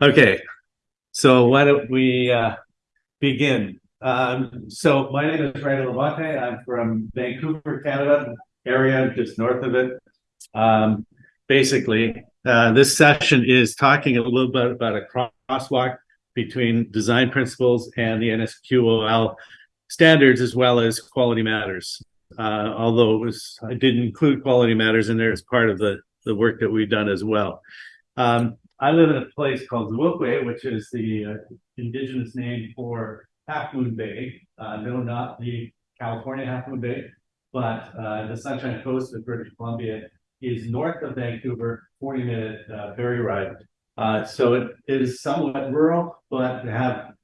Okay, so why don't we uh, begin? Um, so my name is Randall LaBonte. I'm from Vancouver, Canada, area just north of it. Um, basically, uh, this session is talking a little bit about a crosswalk between design principles and the NSQOL standards as well as quality matters. Uh, although it was, I did include quality matters in there as part of the, the work that we've done as well. Um, I live in a place called Zwilkwe, which is the uh, indigenous name for Half Moon Bay. Uh, no, not the California Half Moon Bay, but uh, the Sunshine Coast of British Columbia is north of Vancouver, 40 minute uh, ferry ride. Uh, so it is somewhat rural, but have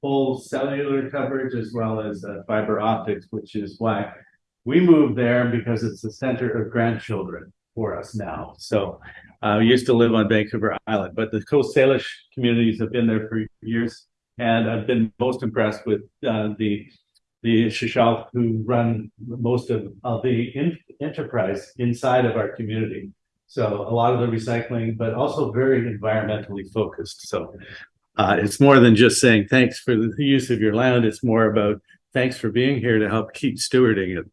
full cellular coverage as well as uh, fiber optics, which is why we moved there because it's the center of grandchildren for us now. So uh, we used to live on Vancouver Island, but the Coast Salish communities have been there for years. And I've been most impressed with uh, the the Shishal who run most of, of the in, enterprise inside of our community. So a lot of the recycling, but also very environmentally focused. So uh, it's more than just saying thanks for the use of your land. It's more about thanks for being here to help keep stewarding it.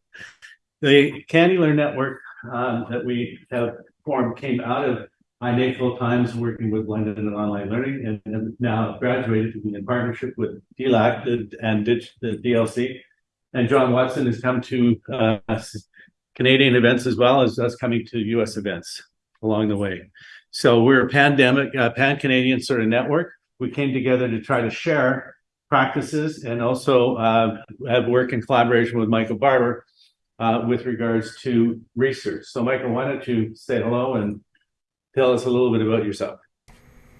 The CANeLearn network um, that we have formed came out of iNACOL times working with blended and online learning and, and now graduated to be in partnership with DLAC and the DLC. And John Watson has come to uh, Canadian events as well as us coming to US events along the way. So we're a pandemic, uh, pan-Canadian sort of network. We came together to try to share practices and also uh, have work in collaboration with Michael Barbour uh, with regards to research. So Michael, why don't you say hello and tell us a little bit about yourself?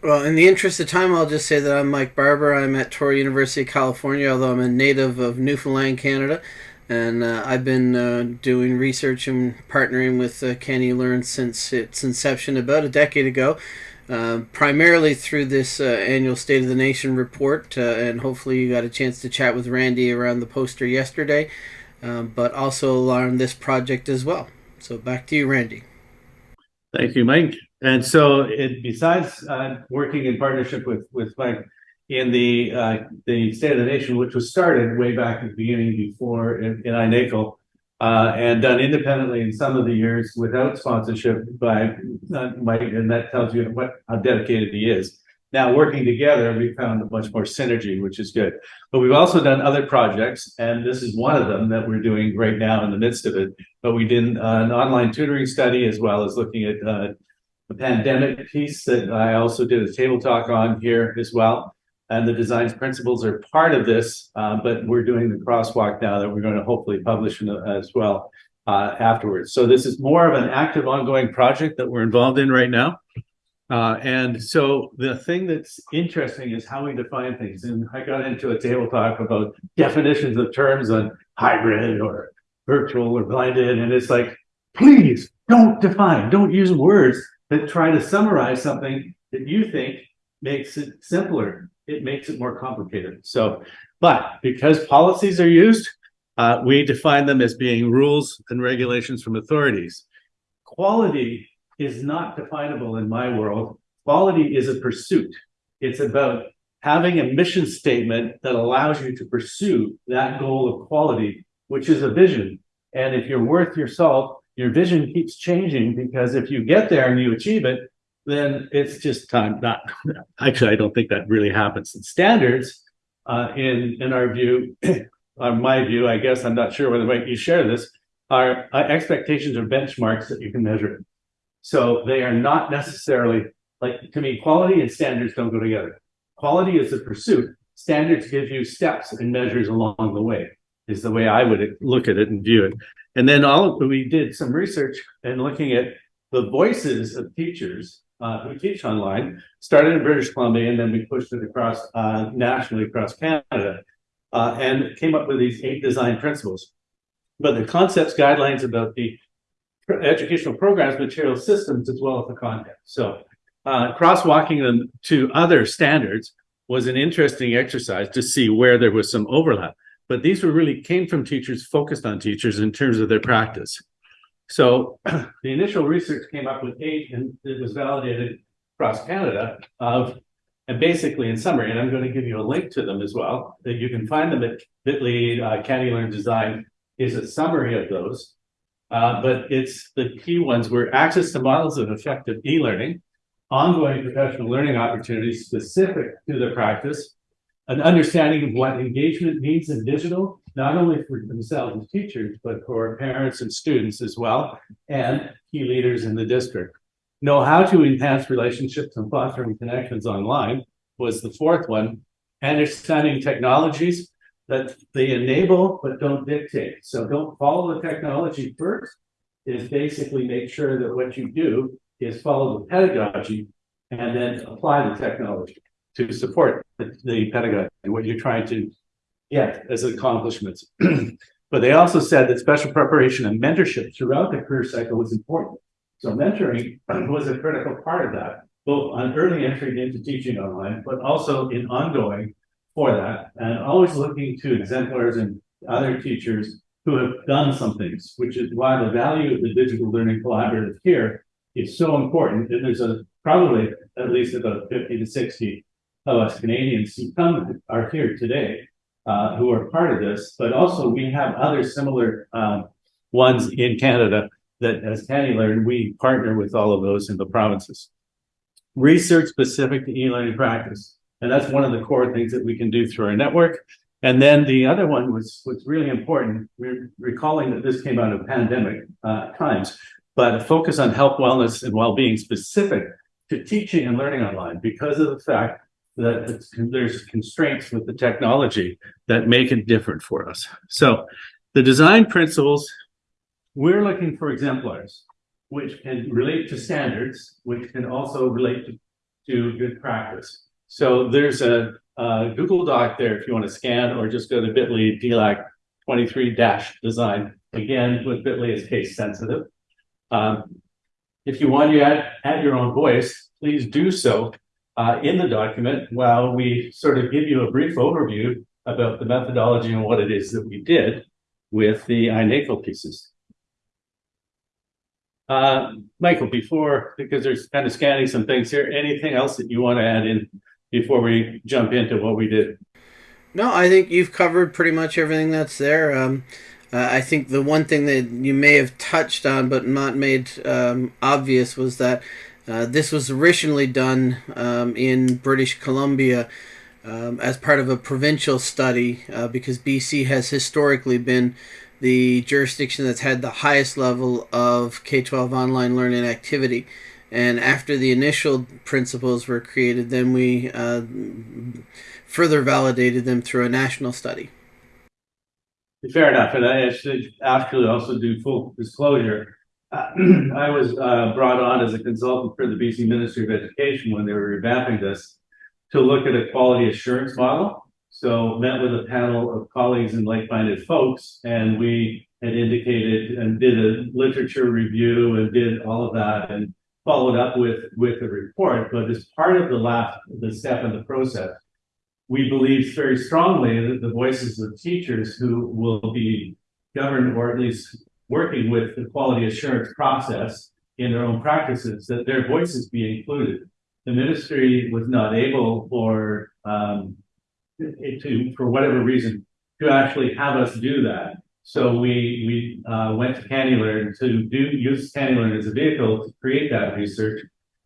Well, in the interest of time, I'll just say that I'm Mike Barbour. I'm at Touro University, California, although I'm a native of Newfoundland, Canada. And uh, I've been uh, doing research and partnering with uh, CANeLearn since its inception about a decade ago. Uh, primarily through this uh, annual State of the Nation report, and hopefully you got a chance to chat with Randy around the poster yesterday um, but also on this project as well. So back to you, Randy. Thank you, Mike. And so, it, besides uh, working in partnership with with Mike in the uh, the State of the Nation, which was started way back at the beginning before in, in iNACOL, uh, and done independently in some of the years without sponsorship by uh, Mike, and that tells you what how dedicated he is. Now working together, we found much more synergy, which is good. But we've also done other projects, and this is one of them that we're doing right now in the midst of it. But we did uh, an online tutoring study as well as looking at uh, the pandemic piece that I also did a table talk on here as well. And the design principles are part of this, uh, but we're doing the crosswalk now that we're going to hopefully publish as well uh, afterwards. So this is more of an active ongoing project that we're involved in right now. Uh, and so the thing that's interesting is how we define things. And I got into a table talk about definitions of terms on hybrid or virtual or blended. And it's like, please don't define, don't use words that try to summarize something that you think makes it simpler. It makes it more complicated. So, but because policies are used, uh, we define them as being rules and regulations from authorities. Quality is not definable in my world. Quality is a pursuit. It's about having a mission statement that allows you to pursue that goal of quality, which is a vision. And if you're worth your salt, your vision keeps changing because if you get there and you achieve it, then it's just time not actually i don't think that really happens in standards uh, in in our view or my view i guess i'm not sure whether you share this are uh, expectations or benchmarks that you can measure so they are not necessarily like to me, quality and standards don't go together. Quality is a pursuit. Standards give you steps and measures along the way, is the way I would look at it and view it. And then all we did some research and looking at the voices of teachers uh, who teach online, started in British Columbia, and then we pushed it across uh, nationally across Canada, uh, and came up with these eight design principles. But the concepts, guidelines about the educational programs, material systems, as well as the content. So uh, crosswalking them to other standards was an interesting exercise to see where there was some overlap. But these were really came from teachers focused on teachers in terms of their practice. So the initial research came up with eight and it was validated across Canada of And basically, in summary, and I'm going to give you a link to them as well, that you can find them at Bitly uh, CANeLearn Design is a summary of those. Uh, but it's the key ones were access to models of effective e-learning, ongoing professional learning opportunities specific to the practice, an understanding of what engagement means in digital, not only for themselves as teachers, but for parents and students as well, and key leaders in the district. Know how to enhance relationships and fostering connections online was the fourth one. Understanding technologies that they enable but don't dictate. So don't follow the technology first, is basically make sure that what you do is follow the pedagogy and then apply the technology to support the, the pedagogy, what you're trying to get as accomplishments. but they also said that special preparation and mentorship throughout the career cycle was important. So mentoring was a critical part of that, both on early entry into teaching online, but also in ongoing for that, and always looking to exemplars and other teachers who have done some things, which is why the value of the digital learning collaborative here is so important. And there's a probably at least about 50 to 60 of us Canadians who come are here today uh, who are part of this, but also we have other similar um, ones in Canada that as CANeLearn, we partner with all of those in the provinces. Research specific to e-learning practice. And that's one of the core things that we can do through our network. And then the other one was was really important. We're recalling that this came out of pandemic uh, times, but a focus on health, wellness, and well-being specific to teaching and learning online because of the fact that there's constraints with the technology that make it different for us. So the design principles, we're looking for exemplars, which can relate to standards, which can also relate to, to good practice. So there's a, a, Google Doc there if you want to scan or just go to bit.ly DLAC 23 dash design. Again, with bit.ly is case sensitive. Um, if you want to add, add your own voice, please do so uh, in the document while we sort of give you a brief overview about the methodology and what it is that we did with the iNACOL pieces. Uh, Michael, before, because there's kind of scanning some things here, anything else that you want to add in before we jump into what we did? No, I think you've covered pretty much everything that's there. Um, uh, I think the one thing that you may have touched on but not made um, obvious was that uh, this was originally done um, in British Columbia um, as part of a provincial study uh, because BC has historically been the jurisdiction that's had the highest level of K 12 online learning activity. And after the initial principles were created, then we uh, further validated them through a national study. Fair enough. And I should actually also do full disclosure. Uh, I was uh, brought on as a consultant for the BC Ministry of Education when they were revamping this to look at a quality assurance model. So met with a panel of colleagues and like-minded folks, and we had indicated and did a literature review and did all of that. And followed up with with a report, but as part of the last the step in the process, we believe very strongly that the voices of teachers who will be governed or at least working with the quality assurance process in their own practices, that their voices be included. The ministry was not able for um, to, for whatever reason, to actually have us do that. So we we uh, went to CANeLearn to do use CANeLearn as a vehicle to create that research,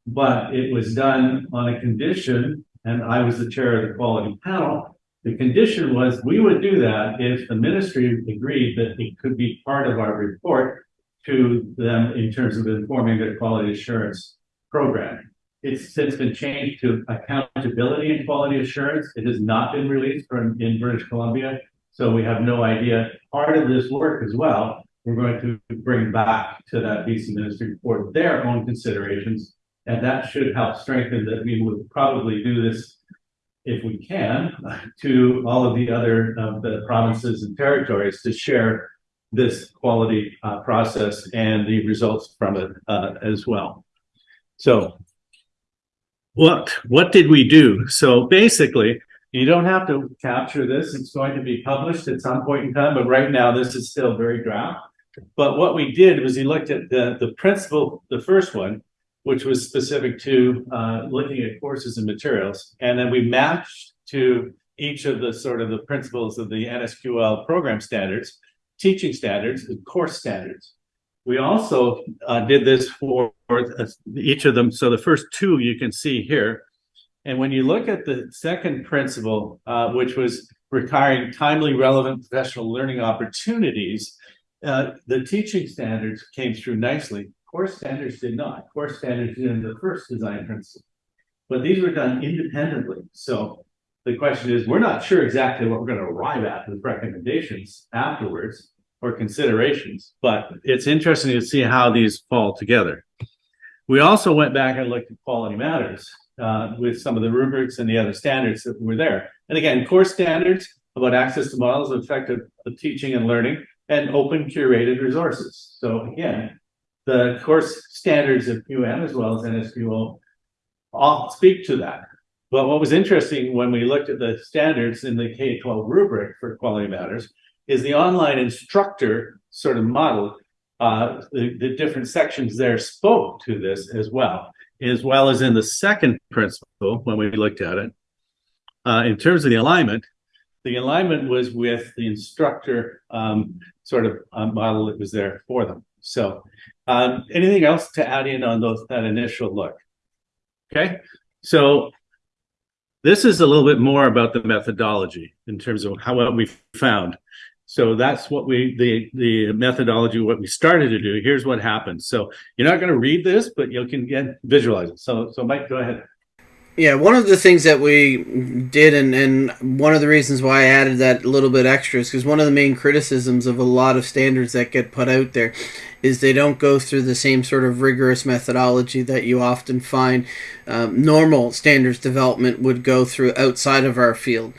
but it was done on a condition, and I was the chair of the quality panel. The condition was we would do that if the ministry agreed that it could be part of our report to them in terms of informing their quality assurance program. It's since been changed to accountability and quality assurance. It has not been released from in British Columbia. So we have no idea. Part of this work as well, we're going to bring back to that BC ministry for their own considerations. And that should help strengthen that we would probably do this if we can to all of the other uh, the provinces and territories to share this quality uh, process and the results from it uh, as well. So what what did we do? So basically, you don't have to capture this. It's going to be published at some point in time, but right now this is still very draft. But what we did was we looked at the, the principle, the first one, which was specific to uh, looking at courses and materials. And then we matched to each of the sort of the principles of the NSQL program standards, teaching standards, and course standards. We also uh, did this for each of them. So the first two you can see here. And when you look at the second principle, uh, which was requiring timely, relevant professional learning opportunities, uh, the teaching standards came through nicely. Course standards did not. Course standards did in the first design principle. But these were done independently. So the question is, we're not sure exactly what we're going to arrive at with recommendations afterwards or considerations, but it's interesting to see how these fall together. We also went back and looked at quality matters uh, with some of the rubrics and the other standards that were there. And again, core standards about access to models of effective teaching and learning and open curated resources. So again, the course standards of QM as well as NSQL all speak to that. But what was interesting when we looked at the standards in the K-12 rubric for quality matters is the online instructor sort of model. Uh, the, the different sections there spoke to this as well, as well as in the second principle when we looked at it. Uh, in terms of the alignment, the alignment was with the instructor um, sort of uh, model that was there for them. So um, anything else to add in on those that initial look? Okay, so this is a little bit more about the methodology in terms of how what we found. So that's what we the the methodology what we started to do. Here's what happened. So you're not going to read this, but you can get visualize it. So so Mike, go ahead. Yeah, one of the things that we did, and, and one of the reasons why I added that little bit extra is because one of the main criticisms of a lot of standards that get put out there is they don't go through the same sort of rigorous methodology that you often find um, normal standards development would go through outside of our field.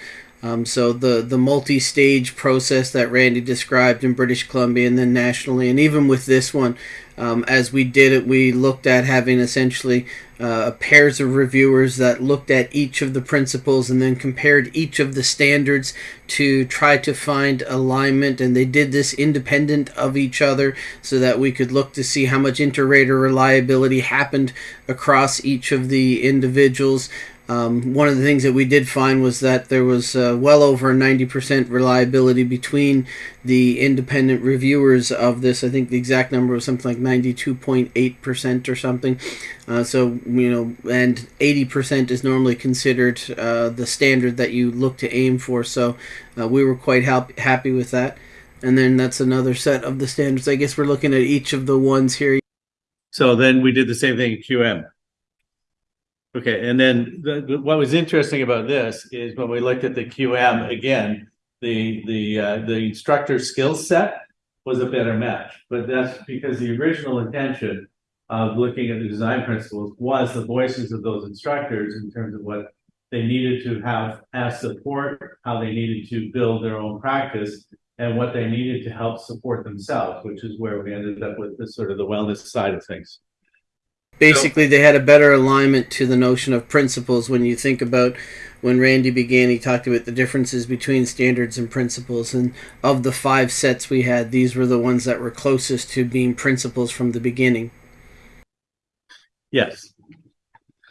Um, so the the multi-stage process that Randy described in British Columbia and then nationally, and even with this one, um, as we did it, we looked at having essentially uh, pairs of reviewers that looked at each of the principles and then compared each of the standards to try to find alignment. And they did this independent of each other so that we could look to see how much inter-rater reliability happened across each of the individuals. Um, one of the things that we did find was that there was uh, well over 90% reliability between the independent reviewers of this. I think the exact number was something like 92.8% or something. Uh, so, you know, and 80% is normally considered uh, the standard that you look to aim for. So uh, we were quite happy with that. And then that's another set of the standards. I guess we're looking at each of the ones here. So then we did the same thing in QM. Okay, and then the, what was interesting about this is when we looked at the QM again, the the uh, the instructor skill set was a better match, but that's because the original intention of looking at the design principles was the voices of those instructors in terms of what they needed to have as support, how they needed to build their own practice, and what they needed to help support themselves, which is where we ended up with this sort of the wellness side of things basically they had a better alignment to the notion of principles when you think about when Randy began he talked about the differences between standards and principles and of the five sets we had these were the ones that were closest to being principles from the beginning. Yes.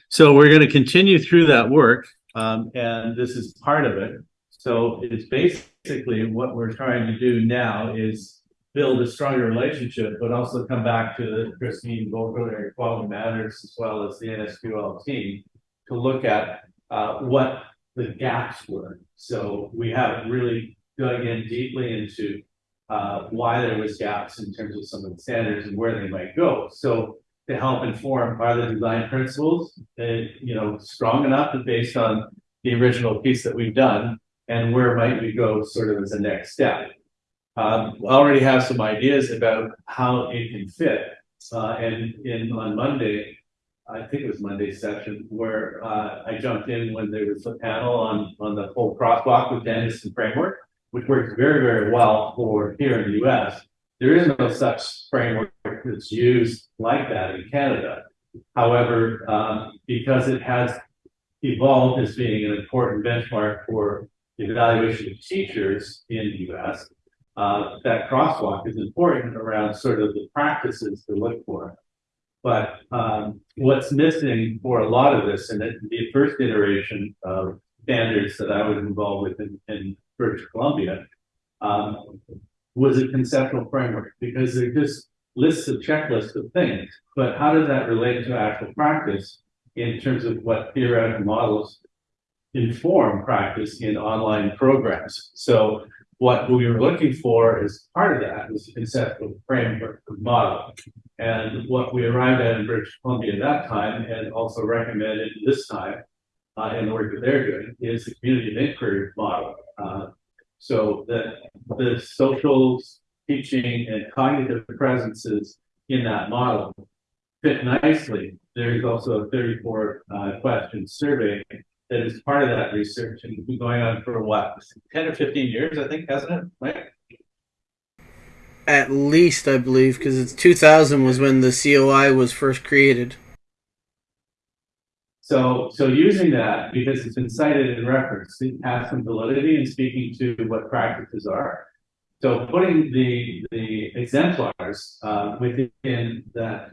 So we're going to continue through that work um, and this is part of it. So it's basically what we're trying to do now is build a stronger relationship, but also come back to the Christine Vocabulary Quality Matters as well as the NSQL team to look at uh, what the gaps were. So we have really dug in deeply into uh, why there was gaps in terms of some of the standards and where they might go. So to help inform are the design principles, uh, you know, strong enough based on the original piece that we've done, and where might we go sort of as a next step. Um, I already have some ideas about how it can fit. Uh, and in on Monday, I think it was Monday's session where uh, I jumped in when there was a panel on on the whole crosswalk with Danielson framework, which works very very well for here in the U.S. There is no such framework that's used like that in Canada. However, um, because it has evolved as being an important benchmark for the evaluation of teachers in the U.S uh, that crosswalk is important around sort of the practices to look for. But um, what's missing for a lot of this, and the first iteration of standards that I was involved with in, in British Columbia, um, was a conceptual framework because they're just lists of checklists of things. But how does that relate to actual practice in terms of what theoretical models inform practice in online programs? So what we were looking for as part of that was conceptual framework model. And what we arrived at in British Columbia at that time, and also recommended this time uh, in the work that they're doing, is the community of inquiry model. Uh, so that the social teaching and cognitive presences in that model fit nicely. There's also a 34 uh, question survey that is part of that research and it's been going on for what 10 or 15 years, I think, hasn't it? Right? At least, I believe, because it's 2000 was when the COI was first created. So, so using that because it's been cited in reference, it has some validity in speaking to what practices are. So putting the the exemplars uh, within that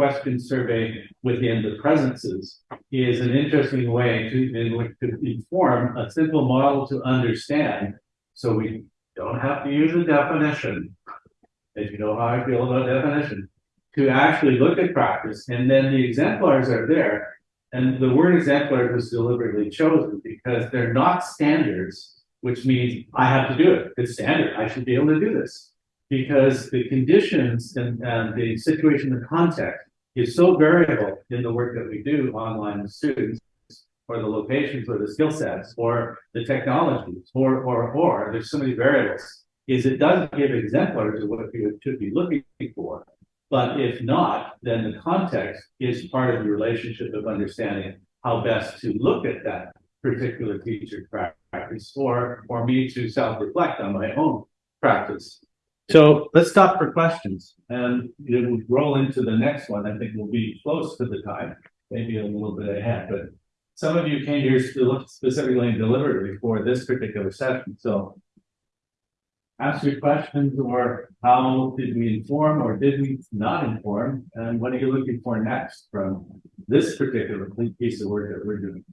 question survey within the presences is an interesting way to, in, to inform a simple model to understand. So we don't have to use a definition, as you know how I feel about definition, to actually look at practice. And then the exemplars are there and the word exemplar was deliberately chosen because they're not standards, which means I have to do it. It's standard. I should be able to do this because the conditions and, and the situation, the context is so variable in the work that we do online with students or the locations or the skill sets or the technologies or, or, or there's so many variables is it doesn't give exemplars of what you should be looking for. But if not, then the context is part of the relationship of understanding how best to look at that particular teacher practice or, or me to self-reflect on my own practice. So let's stop for questions and you know, roll into the next one. I think we'll be close to the time, maybe a little bit ahead, but some of you came here specifically and deliberately for this particular session. So ask your questions or how did we inform or did we not inform? And what are you looking for next from this particular piece of work that we're doing?